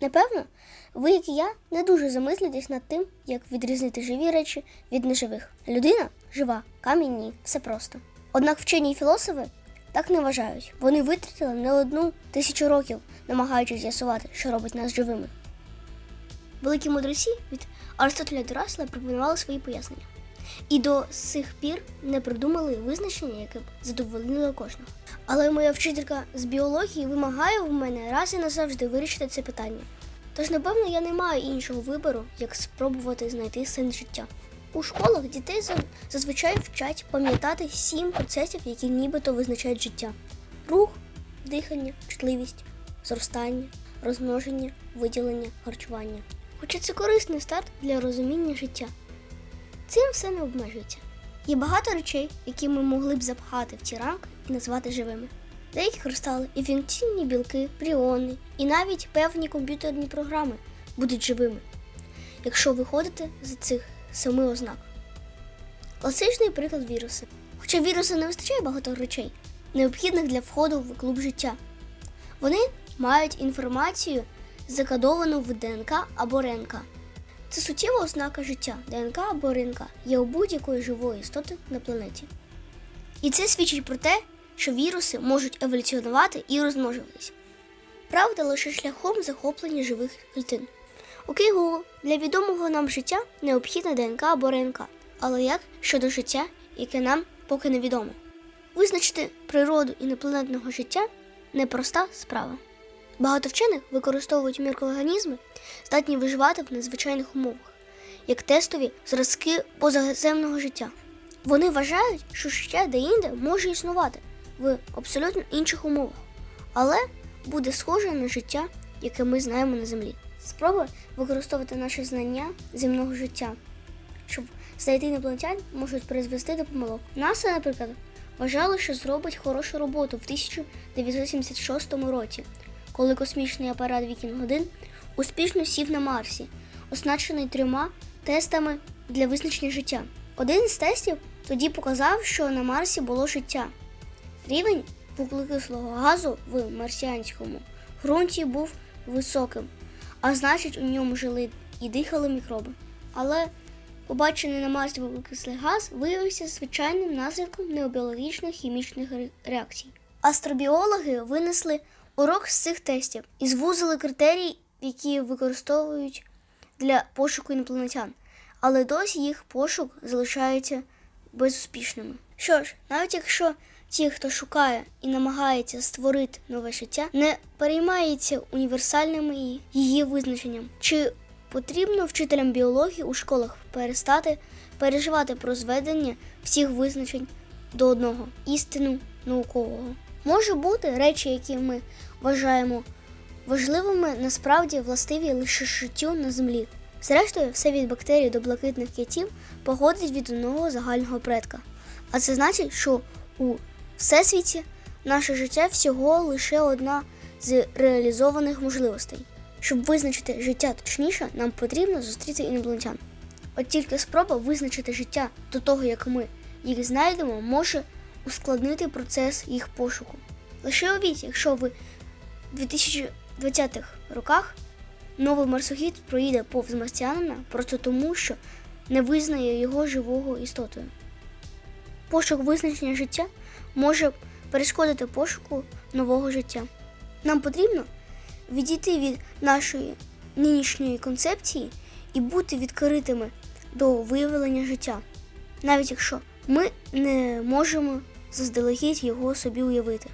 Напевно, ви, як і я, не дуже замислитесь над тим, як відрізнити живі речі від неживих. Людина жива, камінь ні, все просто. Однак вчені й філософи так не вважають. Вони витратили не одну тисячу років, намагаючись з'ясувати, що робить нас живими. Великі мудреці від Аристотеля до Рассела пропонували свої пояснення. І до сих пір не придумали визначення, яке б задовольнило кожного. Але моя вчителька з біології вимагає в мене раз і назавжди вирішити це питання. Тож, напевно, я не маю іншого вибору, як спробувати знайти сенс життя. У школах дітей зазвичай вчать пам'ятати сім процесів, які нібито визначають життя: рух, дихання, чутливість, зростання, розмноження, виділення, харчування. Хоча це корисний старт для розуміння життя. Цим все не обмежується. Є багато речей, які ми могли б запхати в ці рамки і назвати живими. Деякі кристали і функційні білки, пріони і навіть певні комп'ютерні програми будуть живими, якщо виходити з цих семи ознак. Класичний приклад віруси. Хоча вірусу не вистачає багато речей, необхідних для входу в клуб життя. Вони мають інформацію, закодовану в ДНК або РНК. Це суттєва ознака життя. ДНК або РНК є у будь-якої живої істоти на планеті. І це свідчить про те, що віруси можуть еволюціонувати і розмножуватися. Правда, лише шляхом захоплення живих клітин. Окей, Google, для відомого нам життя необхідна ДНК або РНК. Але як щодо життя, яке нам поки невідомо? Визначити природу інопланетного життя непроста справа. Багато вчених використовують мікроорганізми, здатні виживати в надзвичайних умовах, як тестові зразки позаземного життя. Вони вважають, що життя деінде може існувати в абсолютно інших умовах, але буде схоже на життя, яке ми знаємо на землі. Спроби використовувати наші знання земного життя, щоб знайти інопланетян, можуть призвести до помилок. НАСА, наприклад, вважало, що зробить хорошу роботу в 1976 році, коли космічний апарат Вікінг 1 успішно сів на Марсі, оснащений трьома тестами для визначення життя. Один з тестів тоді показав, що на Марсі було життя. Рівень вуглекислого газу в марсіанському ґрунті був високим, а значить, у ньому жили і дихали мікроби. Але побачений на Марсі вуглекислий газ виявився звичайним наслідком необіологічних хімічних реакцій. Астробіологи винесли урок з цих тестів і звузили критерії, які використовують для пошуку інопланетян, але досі їх пошук залишається безуспішними. Що ж, навіть якщо ті, хто шукає і намагається створити нове життя, не переймається універсальними її визначенням, чи потрібно вчителям біології у школах перестати переживати про зведення всіх визначень до одного істину наукового. Може бути речі, які ми вважаємо важливими, насправді властиві лише життю на землі. Зрештою, все від бактерій до блакитних китів походить від одного загального предка. А це значить, що у всесвіті наше життя всього лише одна з реалізованих можливостей. Щоб визначити життя точніше, нам потрібно зустріти інопланетян. От тільки спроба визначити життя до того, як ми їх знайдемо, може ускладнити процес їх пошуку. Лише уявіть, якщо ви в 2020-х роках новий марсохід проїде повз марсіанина просто тому, що не визнає його живого істотою. Пошук визначення життя може перешкодити пошуку нового життя. Нам потрібно відійти від нашої нинішньої концепції і бути відкритими до виявлення життя, навіть якщо ми не можемо заздалегідь його собі уявити.